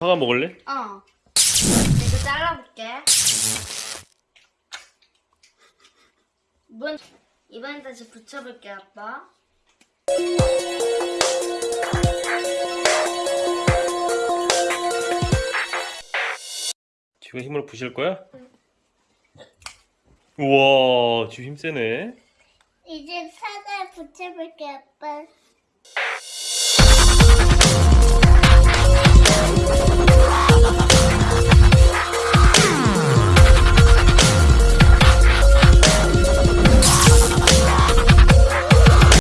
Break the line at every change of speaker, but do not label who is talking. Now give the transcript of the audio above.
사과 먹을래?
어. 이거 잘라볼게. 이번 이번엔 다시 붙여볼게 아빠.
지금 힘으로 부실 거야? 우와 지금 힘 세네
이제 사과 붙여볼게 아빠.